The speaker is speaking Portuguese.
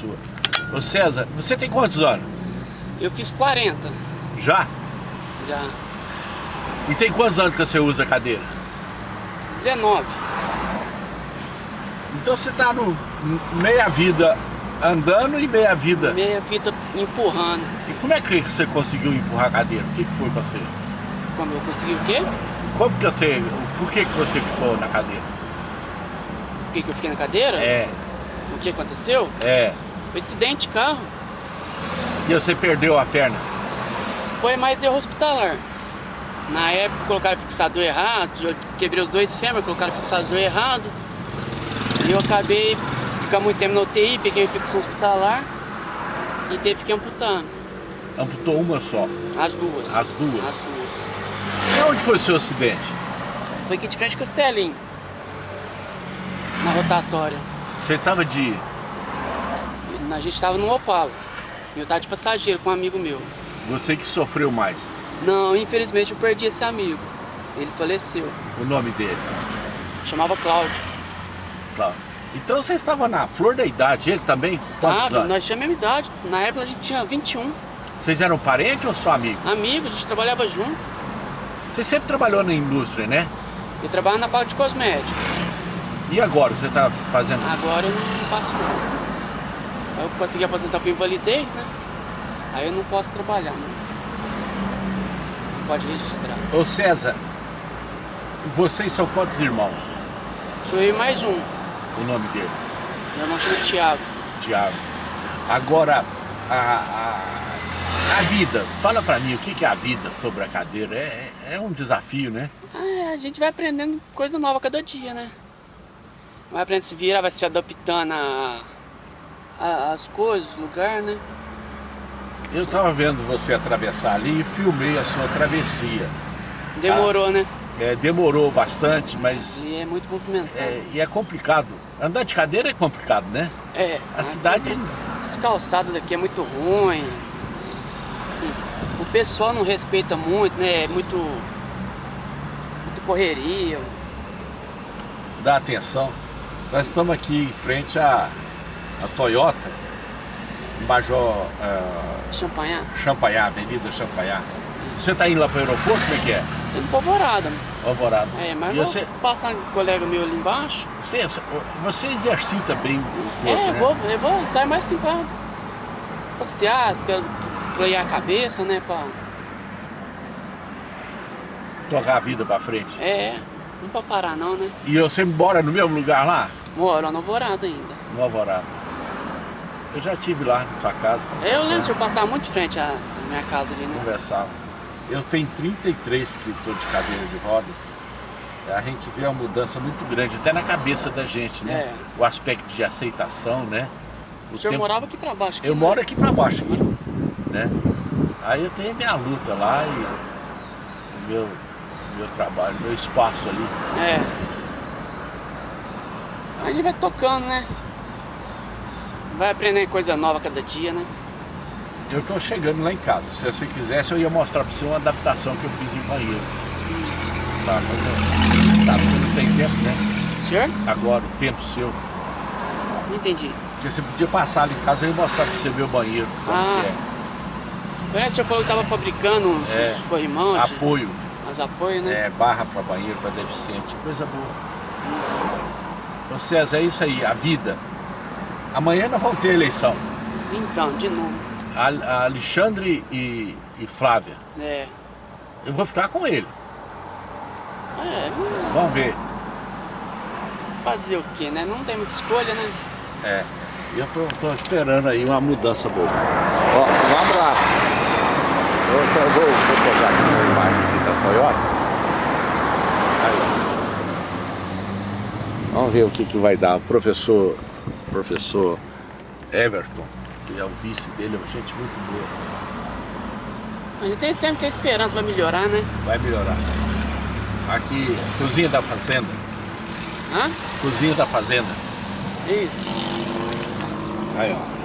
sua. Ô César, você tem quantos anos? Eu fiz 40. Já? Já. E tem quantos anos que você usa cadeira? 19. Então você tá no meia vida andando e meia vida. Meia vida empurrando. E como é que você conseguiu empurrar a cadeira? O que, que foi pra você? Como eu consegui o quê? Como que você. Por que, que você ficou na cadeira? Por que, que eu fiquei na cadeira? É. O que aconteceu? É. Foi acidente de carro. E você perdeu a perna? Foi mais erro hospitalar. Na época colocaram fixador errado, eu quebrei os dois fêmeres, colocaram fixador errado. E eu acabei ficando muito tempo na UTI, peguei infecção hospitalar e teve que amputar. Amputou uma só? As duas. As duas? As duas. E onde foi o seu acidente? Foi aqui de frente com Castelinho. Na rotatória. Você estava de... A gente estava no Opala. Eu estava de passageiro com um amigo meu. Você que sofreu mais? Não, infelizmente eu perdi esse amigo. Ele faleceu. O nome dele? Chamava Cláudio. Cláudio. Então você estava na flor da idade, ele também? Tá, nós tínhamos a mesma idade. Na época a gente tinha 21. Vocês eram parentes ou só amigos? Amigos, a gente trabalhava junto. Você sempre trabalhou na indústria, né? Eu trabalho na fábrica de cosméticos. E agora, você está fazendo? Agora eu não faço Eu consegui aposentar por invalidez, né? Aí eu não posso trabalhar, né? Não pode registrar. Ô César, vocês são quantos irmãos? Sou eu e mais um. O nome dele? Meu irmão chama Tiago. Tiago. Agora, a, a, a, vida, fala pra mim o que é a vida sobre a cadeira. É, é um desafio, né? É, a gente vai aprendendo coisa nova cada dia, né? Vai aprendendo a se virar, vai se adaptando a, a, as coisas, o lugar, né? Eu tava vendo você atravessar ali e filmei a sua travessia. Demorou, ah, né? É, demorou bastante, mas... E é muito movimentado. É, e é complicado. Andar de cadeira é complicado, né? É. A cidade... Esse calçado daqui é muito ruim. Assim, o pessoal não respeita muito, né? É muito... Muito correria. Dá atenção. Nós estamos aqui em frente à, à Toyota, Major... Uh, Champagnat. Champagnat, Avenida Champagnat. Você está indo lá para o aeroporto, como é que é? Indo para Alvorada. Alvorada. É, mas e vou você... passar com um colega meu ali embaixo. Você, você exercita bem o corpo, É, né? vou, eu vou sair mais assim para passear, clarear a cabeça, né? Pra... Tocar a vida para frente. É, não para parar não, né? E você mora no mesmo lugar lá? Moro no Alvorada ainda. No Alvorada. Eu já estive lá na sua casa. Eu lembro eu passar muito de frente à minha casa ali, né? Conversava. Eu tenho 33 escritores de cadeira de rodas. A gente vê uma mudança muito grande, até na cabeça da gente, né? É. O aspecto de aceitação, né? O, o senhor tempo... morava aqui pra baixo? Aqui, eu né? moro aqui pra baixo, aqui, né? Aí eu tenho minha luta lá e o meu, meu trabalho, meu espaço ali. É. Aí gente vai tocando, né? Vai aprendendo coisa nova cada dia, né? Eu tô chegando lá em casa. Se você quisesse, eu ia mostrar pra você uma adaptação que eu fiz em banheiro. Tá, mas eu, sabe que não tem tempo, né? Senhor? Agora, o tempo seu. Não entendi. Porque você podia passar ali em casa e eu ia mostrar pra você meu banheiro. Ah. É. O senhor falou que tava fabricando uns é, corrimão. Apoio. Os apoios, né? É, barra para banheiro, para deficiente. Coisa boa. Ô César, é isso aí, a vida. Amanhã nós vamos ter eleição. Então, de novo. A, Alexandre e, e, Flávia. É. Eu vou ficar com ele. É. Vamos ver. Fazer o que, né? Não tem muita escolha, né? É. Eu tô, tô esperando aí uma mudança boa. Ó, um abraço. Eu, eu vou, vou pegar aqui uma imagem aqui da Toyota. Aí. Vamos ver o que, que vai dar. O professor, professor Everton que é o vice dele, é gente muito boa. A gente tem sempre que ter esperança, vai melhorar, né? Vai melhorar. Aqui, cozinha da fazenda. Hã? Cozinha da fazenda. Isso. Aí, ó.